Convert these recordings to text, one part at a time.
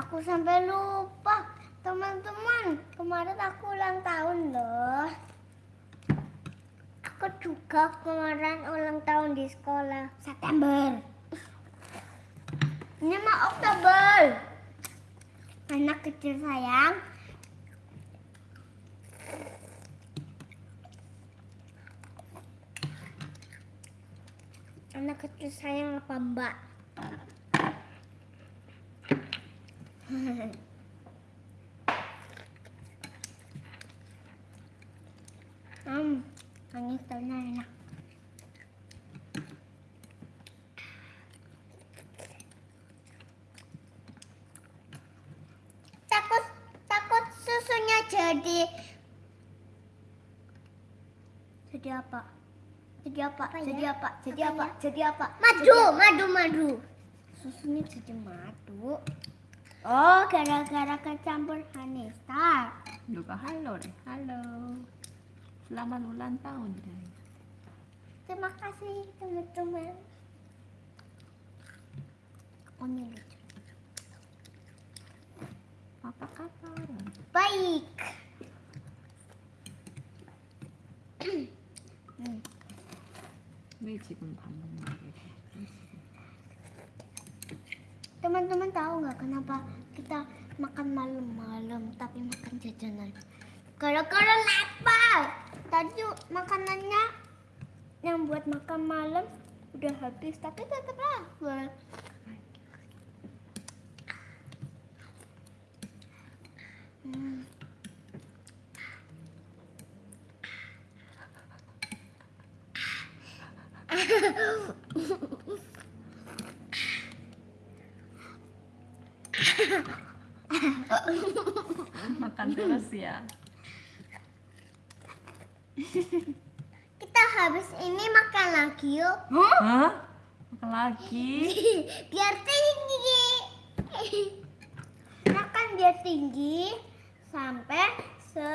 Aku sampai lupa. Teman-teman, kemarin aku ulang tahun loh. Aku juga kemarin ulang tahun di sekolah. September. Ini mah Oktober. Anak kecil sayang. Anak kecil sayang apa mbak? Hmm, telurnya enak. Takut, takut susunya jadi jadi apa? Jadi apa? Jadi apa? Jadi apa? Jadi apa? Madu, madu, madu. Susunya jadi madu. Oh, gara-gara kecampur honey star. 누가 할로래. 할로. Selamat ulang tahun, Jai. Terima kasih teman-teman. Oh, ini lucu. Apa kabar? Baik. Hmm. 왜 지금 밥 먹는 게? Teman-teman tahu nggak kenapa kita makan malam-malam tapi makan jajanan? Gara-gara lapar. Tadi makanannya yang buat makan malam udah habis tapi tetap lapar. Hmm. Makan terus ya. Kita habis ini makan lagi yuk. Hah? Makan lagi? biar tinggi. Makan biar tinggi sampai se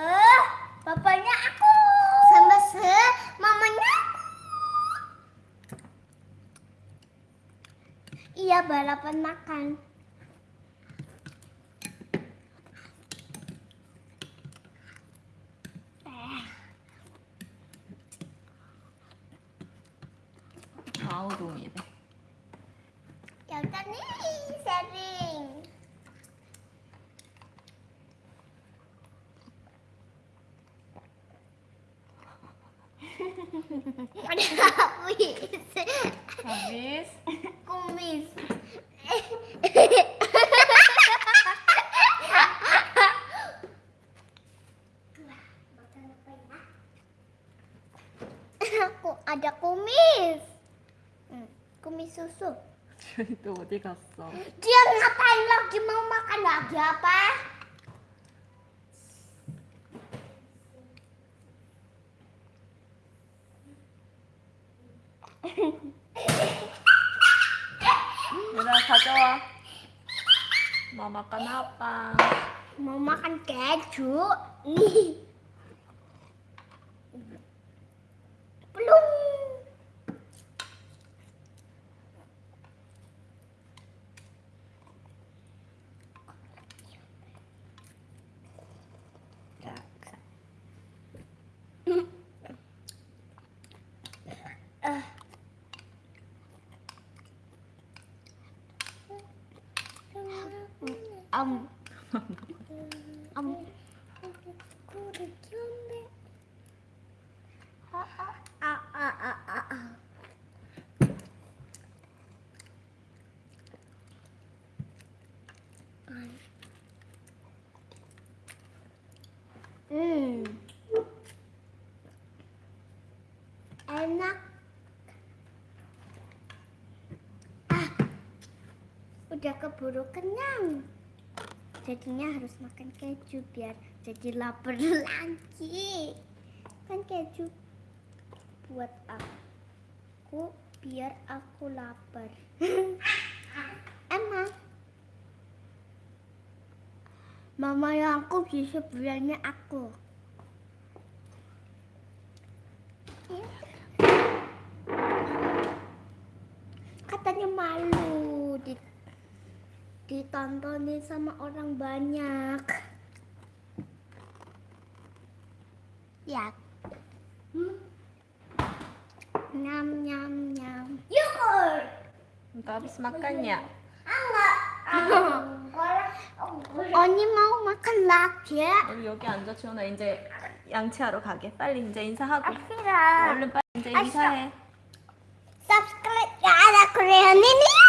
bapaknya aku. Sampai se mamanya aku. Iya balapan makan. Mau 동이래. ya udah nih sharing. Ada kuis. Habis. Kumis. Aku ada kumis. Hmm, Kumis susu. 지현이 또 어디 갔어? Dia ngapain lagi mau makan lagi apa? 얘들아 가져와. 뭐 makan apa? Mau makan keju. Nih. Ah, ah. Hmm. Enak. Ah. Udah keburu kenyang. Jadinya harus makan keju biar jadi lapar lagi. Kan keju buat aku biar aku lapar. Emang Mama yang aku bisa bilangnya aku. Katanya malu ditontonin sama orang banyak. Ya. Hmm. Nyam nyam nyam. Yogurt. Untuk habis makan ya? 언니 mau makan lagi ya? 우리 여기 앉아 지원아 이제 양치하러 가게. 빨리 이제 인사하고. Akhirnya. 얼른 빨리 이제 인사해. subscribe ya ada Korean ini. 그렇게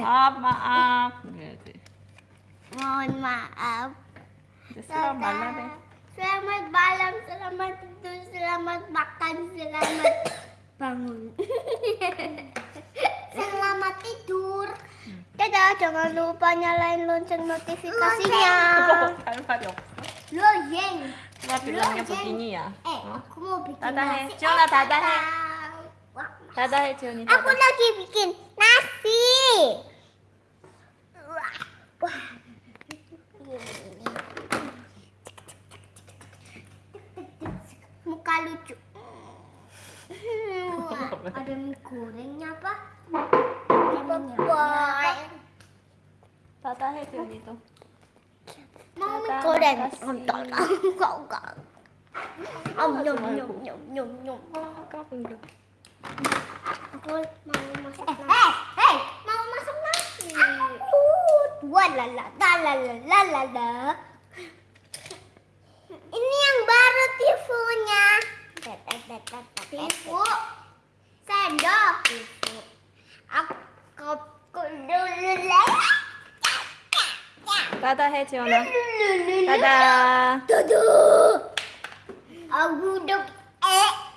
Eh, maaf maaf gitu. mohon maaf selamat. Selamat malam, selamat tidur, selamat makan, selamat bangun. selamat tidur. Dadah, jangan lupa nyalain lonceng notifikasinya. Loyeng. Kita bilangnya begini ya. Eh, aku mau bikin tata nasi. Jangan tata he. Aku lagi bikin nasi. suka lucu. Wah, ada mie gorengnya apa? Boy. Tata happy gitu. Mau mie goreng? Enggak, enggak, enggak. Om nyum nyum nyum nyum nyum. Kau belum. Aku mau masak nasi. Hei, hei, mau masak nasi. Aku. Wah la la la la la la la. 따다 해 지원아. 따다. 도도 아구독. 어? 아!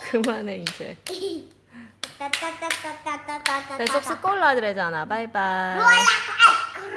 그만해 이제. 따따따따따따따 쏙쏙 바이바이.